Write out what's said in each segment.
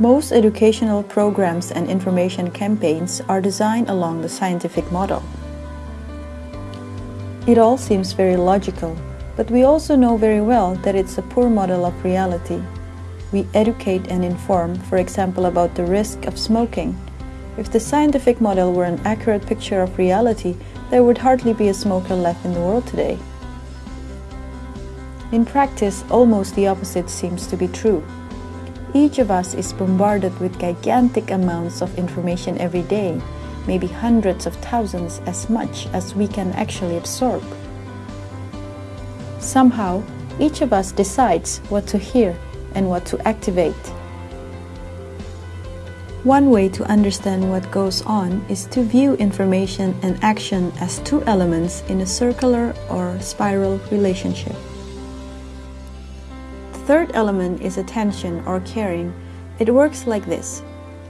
Most educational programs and information campaigns are designed along the scientific model. It all seems very logical, but we also know very well that it's a poor model of reality. We educate and inform, for example, about the risk of smoking. If the scientific model were an accurate picture of reality, there would hardly be a smoker left in the world today. In practice, almost the opposite seems to be true. Each of us is bombarded with gigantic amounts of information every day, maybe hundreds of thousands as much as we can actually absorb. Somehow, each of us decides what to hear and what to activate. One way to understand what goes on is to view information and action as two elements in a circular or spiral relationship. Third element is attention or caring. It works like this.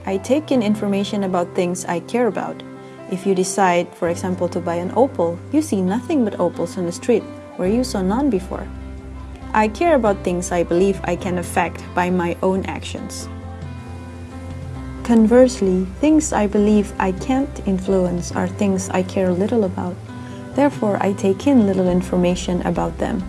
I take in information about things I care about. If you decide, for example, to buy an Opel, you see nothing but Opels on the street where you saw none before. I care about things I believe I can affect by my own actions. Conversely, things I believe I can't influence are things I care little about. Therefore, I take in little information about them.